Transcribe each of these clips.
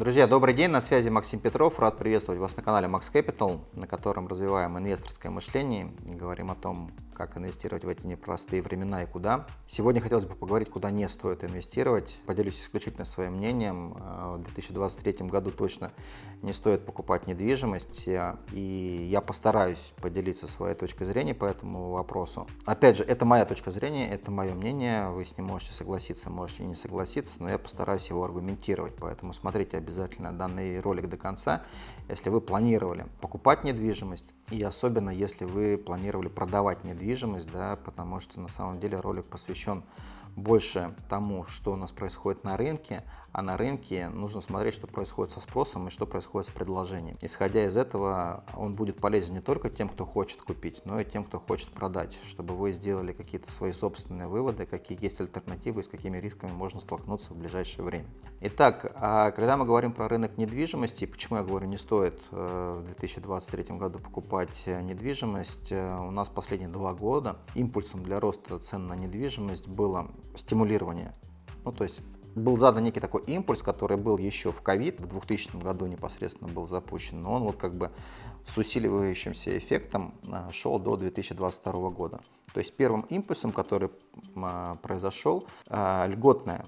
Друзья, добрый день, на связи Максим Петров. Рад приветствовать вас на канале Max Capital, на котором развиваем инвесторское мышление и говорим о том, как инвестировать в эти непростые времена и куда. Сегодня хотелось бы поговорить, куда не стоит инвестировать. Поделюсь исключительно своим мнением. Э, в 2023 году точно не стоит покупать недвижимость, э, и я постараюсь поделиться своей точкой зрения по этому вопросу. Опять же, это моя точка зрения, это мое мнение, вы с ним можете согласиться, можете не согласиться, но я постараюсь его аргументировать, поэтому смотрите обязательно данный ролик до конца, если вы планировали покупать недвижимость, и особенно если вы планировали продавать недвижимость, да, потому что на самом деле ролик посвящен больше тому, что у нас происходит на рынке, а на рынке нужно смотреть, что происходит со спросом и что происходит с предложением. Исходя из этого, он будет полезен не только тем, кто хочет купить, но и тем, кто хочет продать, чтобы вы сделали какие-то свои собственные выводы, какие есть альтернативы и с какими рисками можно столкнуться в ближайшее время. Итак, а когда мы говорим про рынок недвижимости, почему я говорю, не стоит э, в 2023 году покупать э, недвижимость, э, у нас последние два года импульсом для роста цен на недвижимость было стимулирование. Ну, то есть был задан некий такой импульс, который был еще в ковид, в 2000 году непосредственно был запущен, но он вот как бы с усиливающимся эффектом а, шел до 2022 года. То есть первым импульсом, который а, произошел, льготная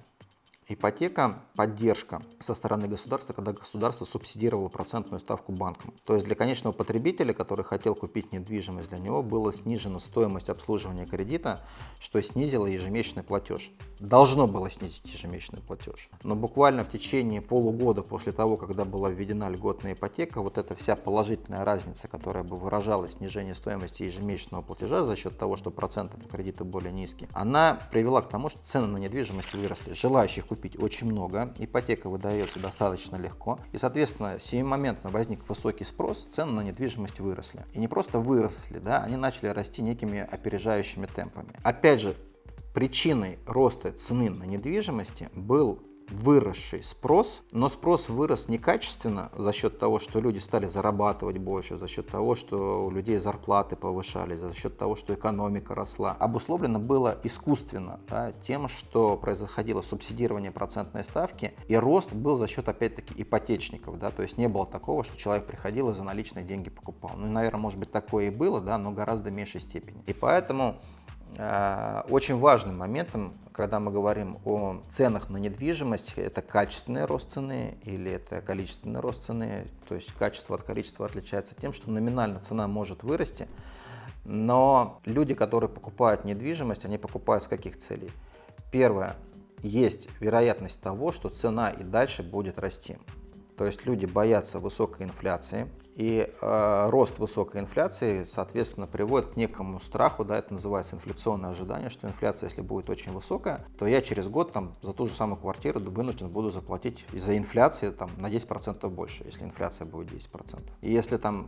Ипотека – поддержка со стороны государства, когда государство субсидировало процентную ставку банкам. То есть для конечного потребителя, который хотел купить недвижимость, для него была снижена стоимость обслуживания кредита, что снизило ежемесячный платеж. Должно было снизить ежемесячный платеж. Но буквально в течение полугода после того, когда была введена льготная ипотека, вот эта вся положительная разница, которая бы выражала снижение стоимости ежемесячного платежа за счет того, что проценты по кредиту более низкие, она привела к тому, что цены на недвижимость выросли. Желающих купить купить очень много, ипотека выдается достаточно легко, и, соответственно, сиюмоментно возник высокий спрос, цены на недвижимость выросли. И не просто выросли, да, они начали расти некими опережающими темпами. Опять же, причиной роста цены на недвижимости был выросший спрос, но спрос вырос не качественно за счет того, что люди стали зарабатывать больше, за счет того, что у людей зарплаты повышались, за счет того, что экономика росла. Обусловлено было искусственно да, тем, что происходило субсидирование процентной ставки, и рост был за счет, опять-таки, ипотечников. Да, то есть не было такого, что человек приходил и за наличные деньги покупал. Ну, наверное, может быть, такое и было, да, но гораздо меньшей степени. И поэтому очень важным моментом, когда мы говорим о ценах на недвижимость, это качественный рост цены или это количественный рост цены. То есть качество от количества отличается тем, что номинально цена может вырасти, но люди, которые покупают недвижимость, они покупают с каких целей? Первое, есть вероятность того, что цена и дальше будет расти. То есть люди боятся высокой инфляции, и э, рост высокой инфляции, соответственно, приводит к некому страху, да, это называется инфляционное ожидание, что инфляция, если будет очень высокая, то я через год там, за ту же самую квартиру вынужден буду заплатить из-за инфляции там, на 10% больше, если инфляция будет 10%. И если там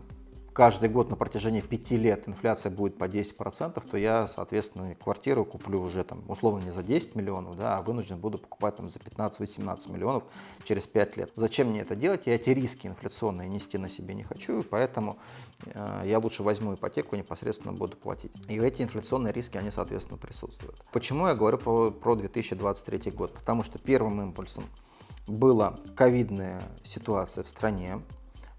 каждый год на протяжении пяти лет инфляция будет по 10%, то я, соответственно, квартиру куплю уже там условно не за 10 миллионов, да, а вынужден буду покупать там за 15-18 миллионов через 5 лет. Зачем мне это делать? Я эти риски инфляционные нести на себе не хочу, поэтому э, я лучше возьму ипотеку и непосредственно буду платить. И эти инфляционные риски, они, соответственно, присутствуют. Почему я говорю про, про 2023 год? Потому что первым импульсом была ковидная ситуация в стране,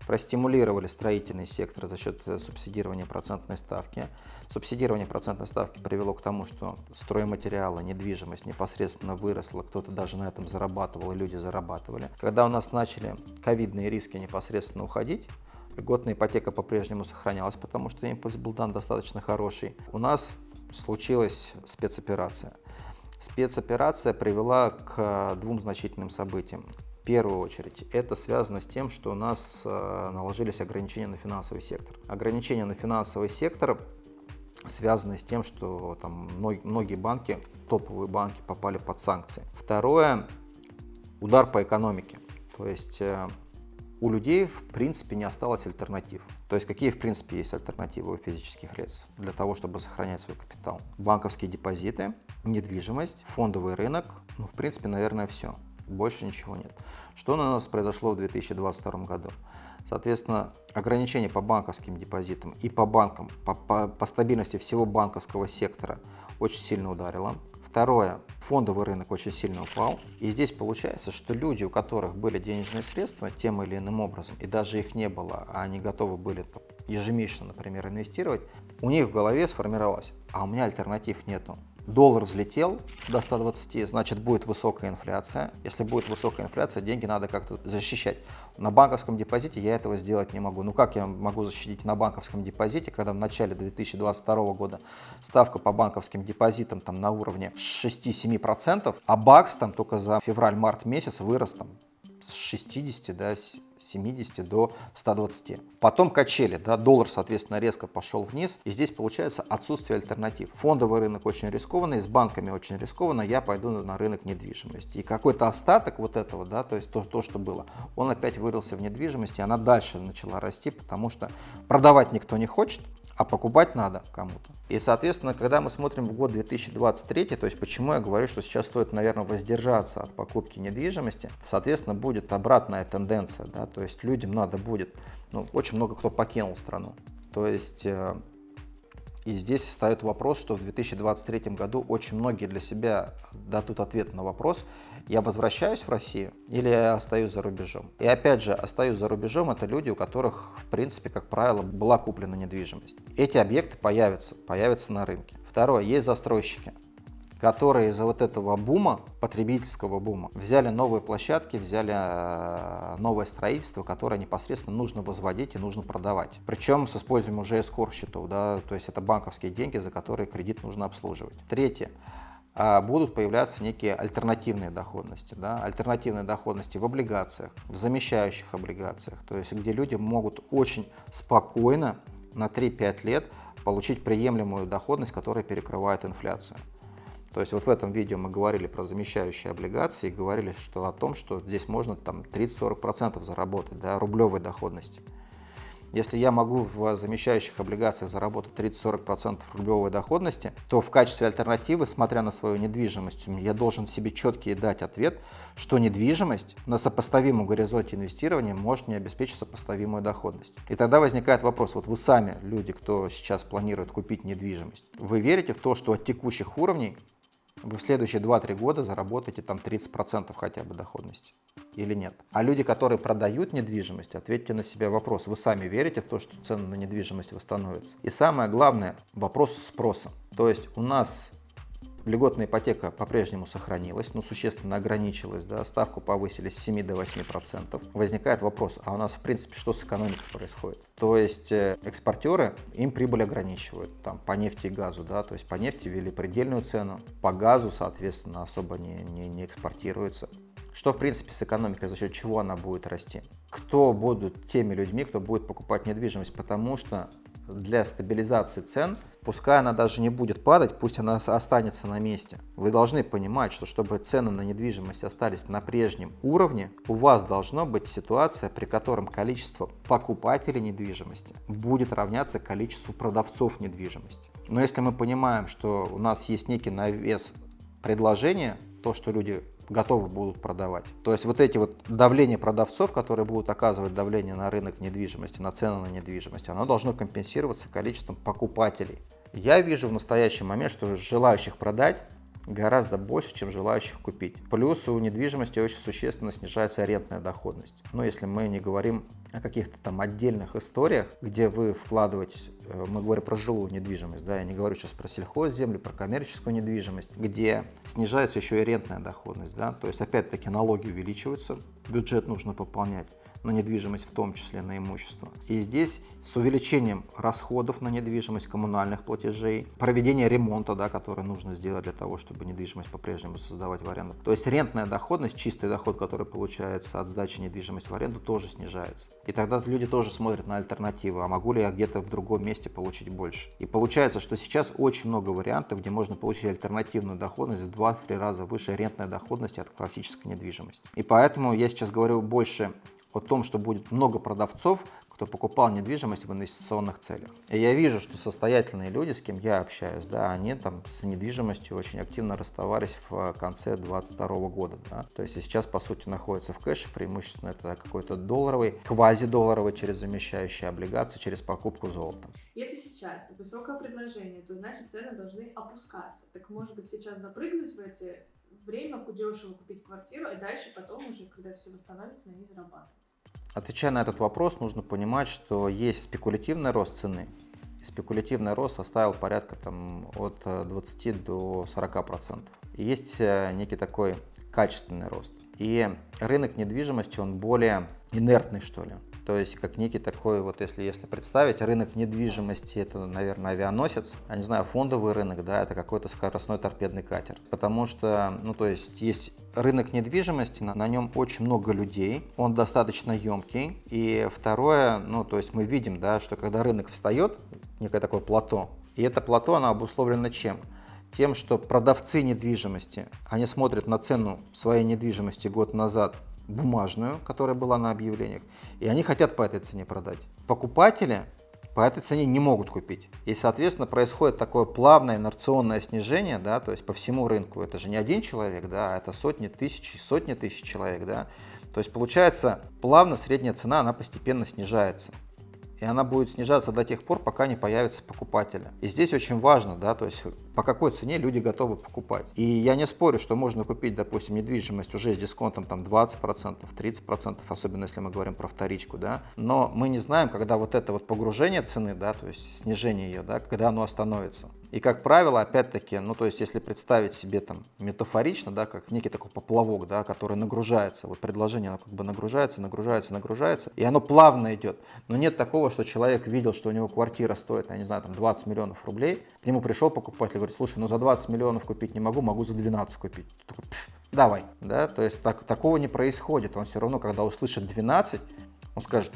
простимулировали строительный сектор за счет э, субсидирования процентной ставки. Субсидирование процентной ставки привело к тому, что стройматериалы, недвижимость непосредственно выросла, кто-то даже на этом зарабатывал, и люди зарабатывали. Когда у нас начали ковидные риски непосредственно уходить, льготная ипотека по-прежнему сохранялась, потому что импульс был дан достаточно хороший. У нас случилась спецоперация. Спецоперация привела к э, двум значительным событиям первую очередь это связано с тем, что у нас э, наложились ограничения на финансовый сектор. Ограничения на финансовый сектор связаны с тем, что там многие банки, топовые банки попали под санкции. Второе – удар по экономике. То есть э, у людей в принципе не осталось альтернатив. То есть какие в принципе есть альтернативы у физических лиц для того, чтобы сохранять свой капитал? Банковские депозиты, недвижимость, фондовый рынок, ну в принципе, наверное, все больше ничего нет. Что у нас произошло в 2022 году? Соответственно, ограничения по банковским депозитам и по банкам, по, по, по стабильности всего банковского сектора очень сильно ударило. Второе, фондовый рынок очень сильно упал. И здесь получается, что люди, у которых были денежные средства тем или иным образом, и даже их не было, а они готовы были ежемесячно, например, инвестировать, у них в голове сформировалось, а у меня альтернатив нету. Доллар взлетел до 120, значит будет высокая инфляция. Если будет высокая инфляция, деньги надо как-то защищать. На банковском депозите я этого сделать не могу. Ну как я могу защитить на банковском депозите, когда в начале 2022 года ставка по банковским депозитам там на уровне 6-7%, а бакс там только за февраль-март месяц вырос там с 60 до 70 до 120. Потом качели, да, доллар, соответственно, резко пошел вниз, и здесь получается отсутствие альтернатив. Фондовый рынок очень рискованный, с банками очень рискованно, я пойду на рынок недвижимости. И какой-то остаток вот этого, да, то есть то, то, что было, он опять вырылся в недвижимости, она дальше начала расти, потому что продавать никто не хочет, а покупать надо кому-то. И, соответственно, когда мы смотрим в год 2023, то есть почему я говорю, что сейчас стоит, наверное, воздержаться от покупки недвижимости, соответственно, будет обратная тенденция, да, то есть людям надо будет, ну, очень много кто покинул страну. То есть э, и здесь встает вопрос, что в 2023 году очень многие для себя дадут ответ на вопрос, я возвращаюсь в Россию или я остаюсь за рубежом. И опять же, остаюсь за рубежом, это люди, у которых, в принципе, как правило, была куплена недвижимость. Эти объекты появятся, появятся на рынке. Второе, есть застройщики которые из-за вот этого бума, потребительского бума, взяли новые площадки, взяли э, новое строительство, которое непосредственно нужно возводить и нужно продавать. Причем с использованием уже эскор счетов, да, то есть это банковские деньги, за которые кредит нужно обслуживать. Третье а, будут появляться некие альтернативные доходности. Да? Альтернативные доходности в облигациях, в замещающих облигациях, то есть где люди могут очень спокойно на 3-5 лет получить приемлемую доходность, которая перекрывает инфляцию. То есть вот в этом видео мы говорили про замещающие облигации говорили что, о том, что здесь можно там 30-40% заработать, да, рублевой доходности. Если я могу в замещающих облигациях заработать 30-40% рублевой доходности, то в качестве альтернативы, смотря на свою недвижимость, я должен себе четкий дать ответ, что недвижимость на сопоставимом горизонте инвестирования может мне обеспечить сопоставимую доходность. И тогда возникает вопрос, вот вы сами, люди, кто сейчас планирует купить недвижимость, вы верите в то, что от текущих уровней вы в следующие 2-3 года заработаете там 30% хотя бы доходности или нет. А люди, которые продают недвижимость, ответьте на себя вопрос. Вы сами верите в то, что цены на недвижимость восстановятся? И самое главное, вопрос спроса. То есть у нас Льготная ипотека по-прежнему сохранилась, но существенно ограничилась, да, ставку повысили с 7 до 8%. Возникает вопрос, а у нас в принципе что с экономикой происходит? То есть э, экспортеры, им прибыль ограничивают, там, по нефти и газу, да, то есть по нефти ввели предельную цену, по газу, соответственно, особо не, не, не экспортируется. Что, в принципе, с экономикой, за счет чего она будет расти? Кто будут теми людьми, кто будет покупать недвижимость? Потому что для стабилизации цен, пускай она даже не будет падать, пусть она останется на месте. Вы должны понимать, что чтобы цены на недвижимость остались на прежнем уровне, у вас должна быть ситуация, при котором количество покупателей недвижимости будет равняться количеству продавцов недвижимости. Но если мы понимаем, что у нас есть некий навес предложения, то, что люди готовы будут продавать. То есть вот эти вот давления продавцов, которые будут оказывать давление на рынок недвижимости, на цены на недвижимость, оно должно компенсироваться количеством покупателей. Я вижу в настоящий момент, что желающих продать гораздо больше, чем желающих купить. Плюс у недвижимости очень существенно снижается арендная доходность. Но если мы не говорим о каких-то там отдельных историях, где вы вкладываетесь, э, мы говорим про жилую недвижимость, да, я не говорю сейчас про сельхозземлю, про коммерческую недвижимость, где снижается еще и арендная доходность, да, то есть опять-таки налоги увеличиваются, бюджет нужно пополнять на недвижимость, в том числе на имущество. И здесь с увеличением расходов на недвижимость, коммунальных платежей, проведение ремонта, да, который нужно сделать для того, чтобы недвижимость по-прежнему создавать в аренду. То есть рентная доходность, чистый доход, который получается от сдачи недвижимости в аренду, тоже снижается. И тогда люди тоже смотрят на альтернативы, а могу ли я где-то в другом месте получить больше. И получается, что сейчас очень много вариантов, где можно получить альтернативную доходность в 2-3 раза выше рентной доходности от классической недвижимости. И поэтому я сейчас говорю больше о том, что будет много продавцов, кто покупал недвижимость в инвестиционных целях. И я вижу, что состоятельные люди, с кем я общаюсь, да, они там с недвижимостью очень активно расставались в конце 2022 года. Да. То есть сейчас, по сути, находятся в кэше, преимущественно это какой-то долларовый, квазидолларовый через замещающие облигации, через покупку золота. Если сейчас сейчас высокое предложение, то значит цены должны опускаться. Так может быть сейчас запрыгнуть в эти время дешево купить квартиру, и дальше потом уже, когда все восстановится, на ней зарабатывать. Отвечая на этот вопрос, нужно понимать, что есть спекулятивный рост цены. Спекулятивный рост составил порядка там, от 20 э, до 40 процентов. Есть э, некий такой качественный рост. И рынок недвижимости, он более инертный, что ли. То есть как некий такой, вот если, если представить, рынок недвижимости это, наверное, авианосец, я не знаю, фондовый рынок, да, это какой-то скоростной торпедный катер. Потому что, ну то есть есть рынок недвижимости, на, на нем очень много людей, он достаточно емкий. И второе, ну то есть мы видим, да, что когда рынок встает, некое такое плато, и это плато, оно обусловлено чем? Тем, что продавцы недвижимости, они смотрят на цену своей недвижимости год назад бумажную, которая была на объявлениях, и они хотят по этой цене продать. Покупатели по этой цене не могут купить. И, соответственно, происходит такое плавное инерционное снижение, да, то есть по всему рынку. Это же не один человек, да, а это сотни тысяч, сотни тысяч человек, да. То есть, получается, плавно средняя цена, она постепенно снижается и она будет снижаться до тех пор, пока не появятся покупатели. И здесь очень важно, да, то есть по какой цене люди готовы покупать. И я не спорю, что можно купить, допустим, недвижимость уже с дисконтом там 20%, 30%, особенно если мы говорим про вторичку, да, но мы не знаем, когда вот это вот погружение цены, да, то есть снижение ее, да, когда оно остановится. И как правило, опять-таки, ну то есть если представить себе там метафорично, да, как некий такой поплавок, да, который нагружается, вот предложение оно как бы нагружается, нагружается, нагружается, и оно плавно идет. Но нет такого, что человек видел, что у него квартира стоит, я не знаю, там 20 миллионов рублей, к нему пришел покупатель, говорит, слушай, ну за 20 миллионов купить не могу, могу за 12 купить. Такой, давай, да, то есть так, такого не происходит. Он все равно, когда услышит 12, он скажет,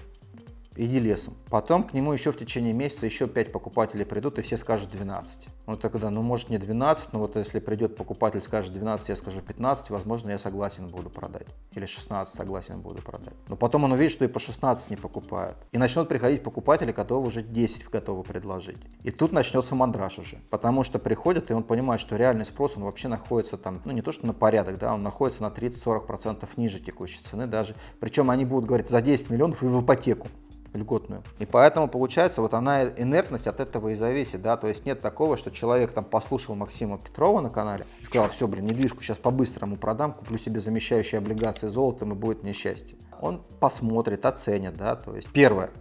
иди лесом. Потом к нему еще в течение месяца еще 5 покупателей придут, и все скажут 12. Ну тогда, ну может не 12, но вот если придет покупатель, скажет 12, я скажу 15, возможно, я согласен буду продать. Или 16 согласен буду продать. Но потом он увидит, что и по 16 не покупают. И начнут приходить покупатели, которые уже 10 готовы предложить. И тут начнется мандраж уже. Потому что приходят, и он понимает, что реальный спрос, он вообще находится там, ну не то что на порядок, да, он находится на 30-40% ниже текущей цены даже. Причем они будут говорить за 10 миллионов и в ипотеку льготную. И поэтому получается, вот она инертность от этого и зависит, да, то есть нет такого, что человек там послушал Максима Петрова на канале сказал, все, блин, недвижку сейчас по-быстрому продам, куплю себе замещающие облигации золотом и будет мне счастье. Он посмотрит, оценит, да, то есть первое,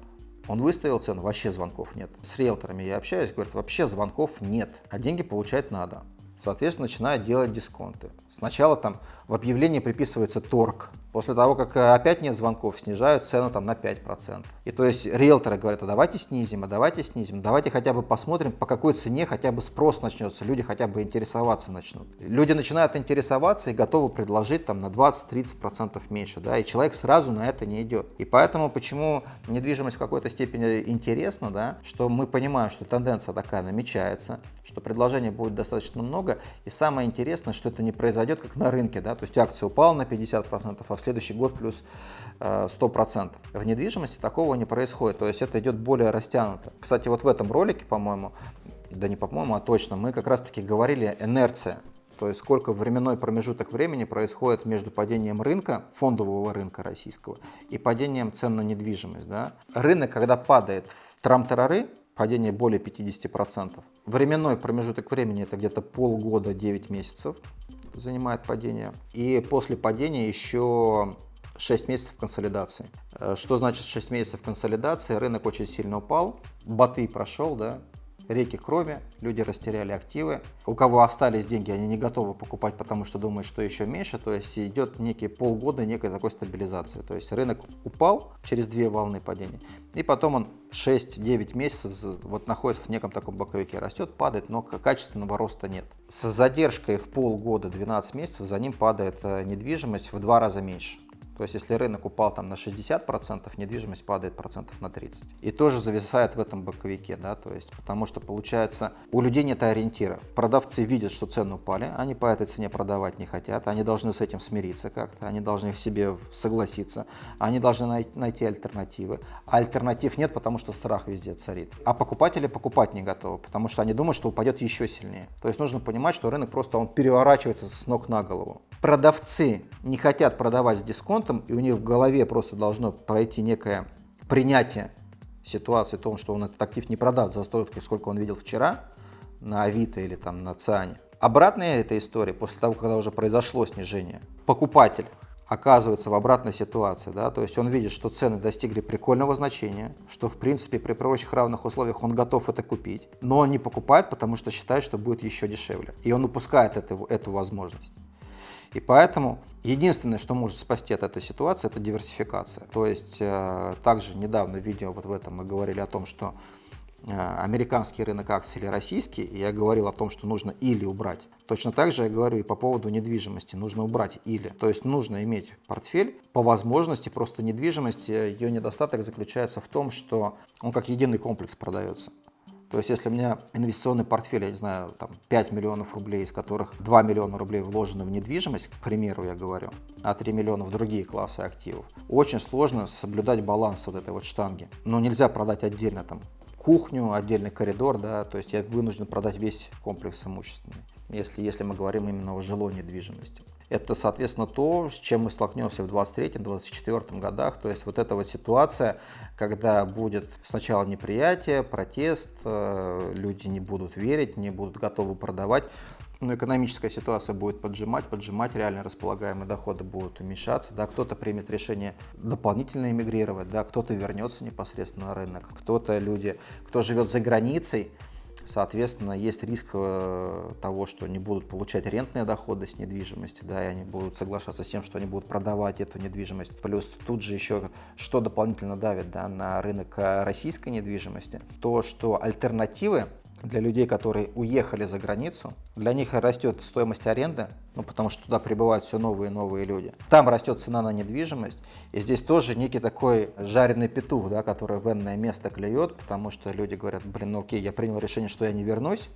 он выставил цену, вообще звонков нет. С риэлторами я общаюсь, говорят, вообще звонков нет, а деньги получать надо. Соответственно, начинают делать дисконты. Сначала там в объявлении приписывается торг, После того, как э, опять нет звонков, снижают цену там на 5%. И то есть риэлторы говорят, а давайте снизим, а давайте снизим, давайте хотя бы посмотрим, по какой цене хотя бы спрос начнется, люди хотя бы интересоваться начнут. Люди начинают интересоваться и готовы предложить там на 20-30% меньше, да, и человек сразу на это не идет. И поэтому почему недвижимость в какой-то степени интересна, да, что мы понимаем, что тенденция такая намечается, что предложений будет достаточно много, и самое интересное, что это не произойдет как на рынке, да, то есть акция упала на 50%, а в следующий год плюс 100%. Э, в недвижимости такого не происходит, то есть это идет более растянуто. Кстати, вот в этом ролике, по-моему, да не по-моему, а точно, мы как раз-таки говорили инерция. То есть сколько временной промежуток времени происходит между падением рынка, фондового рынка российского, и падением цен на недвижимость. Да? Рынок, когда падает в трам-тарары, падение более 50%. Временной промежуток времени это где-то полгода, 9 месяцев занимает падение. И после падения еще 6 месяцев консолидации. Э, что значит 6 месяцев консолидации? Рынок очень сильно упал, баты прошел, да, реки крови, люди растеряли активы. У кого остались деньги, они не готовы покупать, потому что думают, что еще меньше. То есть идет некие полгода некой такой стабилизации. То есть рынок упал через две волны падения, и потом он 6-9 месяцев вот находится в неком таком боковике, растет, падает, но качественного роста нет. С задержкой в полгода, 12 месяцев, за ним падает э, недвижимость в два раза меньше. То есть, если рынок упал там на 60%, недвижимость падает процентов на 30. И тоже зависает в этом боковике, да, то есть, потому что получается, у людей нет ориентира. Продавцы видят, что цены упали, они по этой цене продавать не хотят, они должны с этим смириться как-то, они должны в себе согласиться, они должны най найти альтернативы. А альтернатив нет, потому что страх везде царит. А покупатели покупать не готовы, потому что они думают, что упадет еще сильнее. То есть, нужно понимать, что рынок просто он переворачивается с ног на голову. Продавцы не хотят продавать с дисконтом, и у них в голове просто должно пройти некое принятие ситуации том, что он этот актив не продаст за столько, сколько он видел вчера на Авито или там на Циане. Обратная эта история, после того, когда уже произошло снижение, покупатель оказывается в обратной ситуации, да, то есть он видит, что цены достигли прикольного значения, что в принципе при прочих равных условиях он готов это купить, но он не покупает, потому что считает, что будет еще дешевле, и он упускает это, эту возможность. И поэтому единственное, что может спасти от этой ситуации, это диверсификация. То есть э, также недавно в видео вот в этом мы говорили о том, что э, американский рынок акций или российский, и я говорил о том, что нужно или убрать. Точно так же я говорю и по поводу недвижимости, нужно убрать или. То есть нужно иметь портфель по возможности, просто недвижимость, ее недостаток заключается в том, что он как единый комплекс продается. То есть, если у меня инвестиционный портфель, я не знаю, там 5 миллионов рублей, из которых 2 миллиона рублей вложены в недвижимость, к примеру, я говорю, а 3 миллиона в другие классы активов, очень сложно соблюдать баланс вот этой вот штанги. Но нельзя продать отдельно там кухню, отдельный коридор, да, то есть я вынужден продать весь комплекс имущественный, если, если мы говорим именно о жилой недвижимости. Это, соответственно, то, с чем мы столкнемся в 2023-2024 годах. То есть вот эта вот ситуация, когда будет сначала неприятие, протест, э, люди не будут верить, не будут готовы продавать, но экономическая ситуация будет поджимать, поджимать, реально располагаемые доходы будут уменьшаться, да, кто-то примет решение дополнительно эмигрировать, да, кто-то вернется непосредственно на рынок, кто-то люди, кто живет за границей, Соответственно, есть риск э, того, что они будут получать рентные доходы с недвижимости, да, и они будут соглашаться с тем, что они будут продавать эту недвижимость. Плюс тут же еще что дополнительно давит да, на рынок э, российской недвижимости, то, что альтернативы для людей, которые уехали за границу, для них растет стоимость аренды, ну, потому что туда прибывают все новые и новые люди. Там растет цена на недвижимость, и здесь тоже некий такой жареный петух, да, который в энное место клюет, потому что люди говорят, блин, ну окей, я принял решение, что я не вернусь,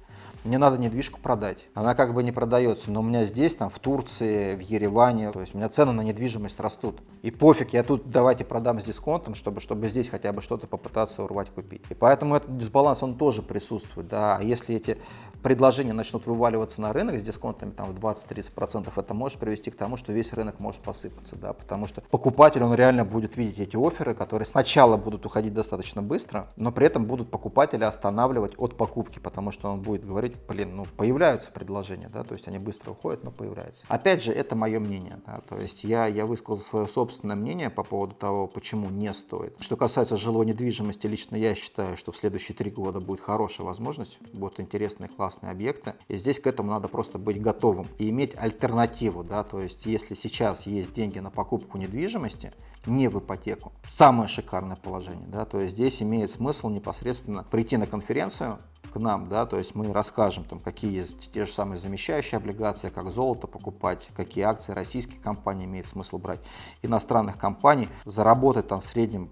мне надо недвижку продать. Она как бы не продается, но у меня здесь, там, в Турции, в Ереване, то есть у меня цены на недвижимость растут. И пофиг, я тут давайте продам с дисконтом, чтобы, чтобы здесь хотя бы что-то попытаться урвать, купить. И поэтому этот дисбаланс, он тоже присутствует, да. А если эти предложения начнут вываливаться на рынок с дисконтами там, в 20-30%, это может привести к тому, что весь рынок может посыпаться, да, потому что покупатель, он реально будет видеть эти оферы, которые сначала будут уходить достаточно быстро, но при этом будут покупателя останавливать от покупки, потому что он будет говорить, блин, ну появляются предложения, да, то есть они быстро уходят, но появляются. Опять же, это мое мнение, да, то есть я, я высказал свое собственное мнение по поводу того, почему не стоит. Что касается жилой недвижимости, лично я считаю, что в следующие три года будет хорошая возможность, будут интересные, классные объекты, и здесь к этому надо просто быть готовым и иметь альтернативу, да, то есть если сейчас есть деньги на покупку недвижимости, не в ипотеку, самое шикарное положение, да, то есть здесь имеет смысл непосредственно прийти на конференцию, к нам, да, то есть мы расскажем, там, какие есть те же самые замещающие облигации, как золото покупать, какие акции российских компаний имеет смысл брать, иностранных компаний, заработать там в среднем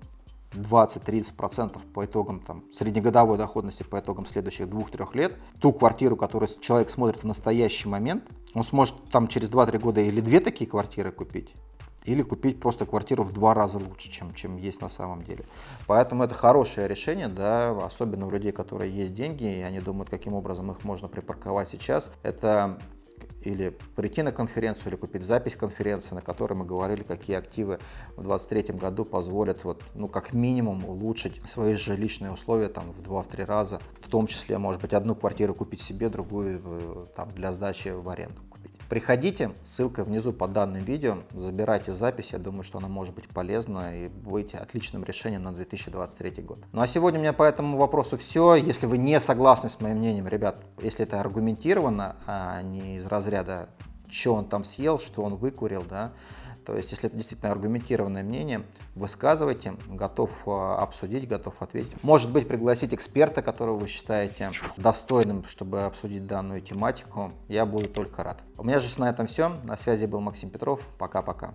20-30% по итогам там, среднегодовой доходности по итогам следующих двух-трех лет, ту квартиру, которую человек смотрит в настоящий момент, он сможет там через 2-3 года или две такие квартиры купить, или купить просто квартиру в два раза лучше, чем, чем есть на самом деле. Поэтому это хорошее решение, да, особенно у людей, которые есть деньги, и они думают, каким образом их можно припарковать сейчас. Это или прийти на конференцию, или купить запись конференции, на которой мы говорили, какие активы в 2023 году позволят, вот, ну, как минимум, улучшить свои жилищные условия там, в 2-3 раза, в том числе, может быть, одну квартиру купить себе, другую э, там, для сдачи в аренду. Приходите, ссылка внизу под данным видео, забирайте запись, я думаю, что она может быть полезна и будете отличным решением на 2023 год. Ну а сегодня у меня по этому вопросу все. Если вы не согласны с моим мнением, ребят, если это аргументированно, а не из разряда, что он там съел, что он выкурил, да, то есть, если это действительно аргументированное мнение, высказывайте, готов а, обсудить, готов ответить. Может быть, пригласить эксперта, которого вы считаете достойным, чтобы обсудить данную тематику. Я буду только рад. У меня же на этом все. На связи был Максим Петров. Пока-пока.